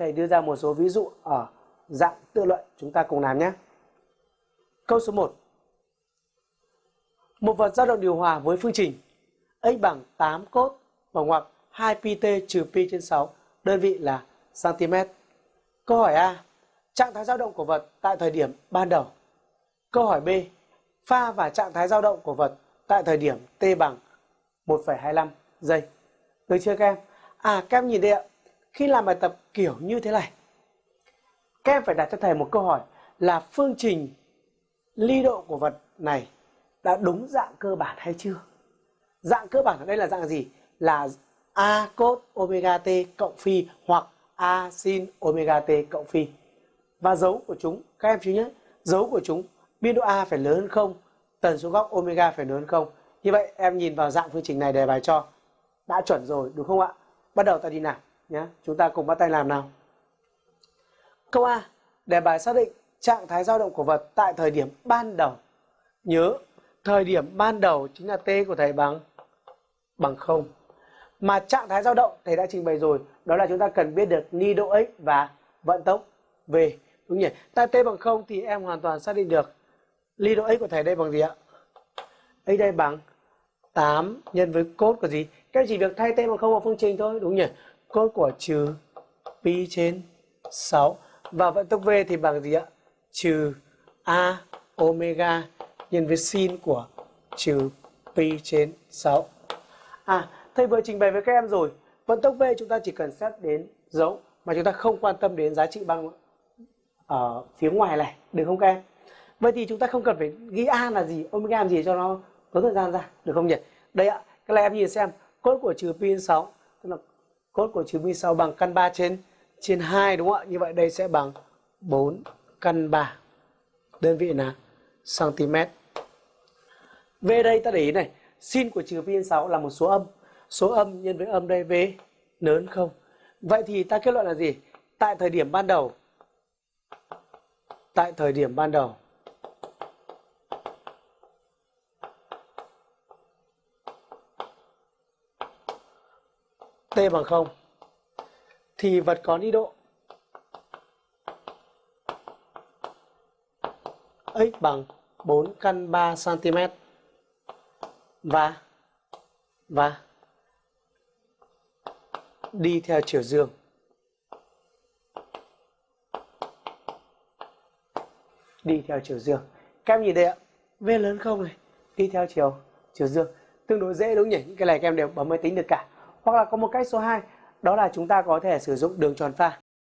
thầy đưa ra một số ví dụ ở dạng tự luận chúng ta cùng làm nhé. Câu số 1. Một vật dao động điều hòa với phương trình x bằng 8 cốt và ngoặc 2 pt trừ pi trên 6, đơn vị là cm. Câu hỏi A. Trạng thái dao động của vật tại thời điểm ban đầu. Câu hỏi B. Pha và trạng thái dao động của vật tại thời điểm t bằng 1,25 giây. Được chưa các em? À các em nhìn đây ạ. Khi làm bài tập kiểu như thế này, các em phải đặt cho thầy một câu hỏi là phương trình ly độ của vật này đã đúng dạng cơ bản hay chưa? Dạng cơ bản ở đây là dạng gì? Là A cos omega t cộng phi hoặc A sin omega t cộng phi. Và dấu của chúng, các em chú nhé, dấu của chúng biên độ A phải lớn hơn không, tần số góc omega phải lớn hơn không. Như vậy em nhìn vào dạng phương trình này đề bài cho đã chuẩn rồi đúng không ạ? Bắt đầu ta đi nào nhé. Chúng ta cùng bắt tay làm nào. Câu A, đề bài xác định trạng thái dao động của vật tại thời điểm ban đầu. Nhớ, thời điểm ban đầu chính là t của thầy bằng bằng 0. Mà trạng thái dao động thầy đã trình bày rồi, đó là chúng ta cần biết được ni độ x và vận tốc v. Đúng nhỉ? tại t bằng 0 thì em hoàn toàn xác định được ni độ x của thầy đây bằng gì ạ? x đây bằng 8 nhân với cốt của gì? Các em chỉ việc thay t bằng 0 vào phương trình thôi, đúng nhỉ? Cốt của trừ pi trên 6 và vận tốc v thì bằng gì ạ? Trừ a omega nhân với sin của trừ pi trên 6. À, thầy vừa trình bày với các em rồi. Vận tốc v chúng ta chỉ cần xét đến dấu mà chúng ta không quan tâm đến giá trị bằng ở phía ngoài này, được không các em? Vậy thì chúng ta không cần phải ghi a là gì, omega làm gì cho nó tốn thời gian ra, được không nhỉ? Đây ạ, các em nhìn xem, cốt của trừ pi 6, tức là cos của trừ pi 6 bằng căn 3 trên trên 2 đúng không ạ? Như vậy đây sẽ bằng 4 căn 3. Đơn vị là cm. Về đây ta để ý này, sin của trừ pi 6 là một số âm. Số âm nhân với âm đây V lớn không? Vậy thì ta kết luận là gì? Tại thời điểm ban đầu tại thời điểm ban đầu T bằng 0 thì vật có ni độ x bằng 4 căn 3 cm và và đi theo chiều dương. Đi theo chiều dương. Các em nhìn đây ạ, V lớn không này, đi theo chiều chiều dương. Tương đối dễ đúng nhỉ? Những cái này các em đều bấm máy tính được cả. Hoặc là có một cách số 2, đó là chúng ta có thể sử dụng đường tròn pha.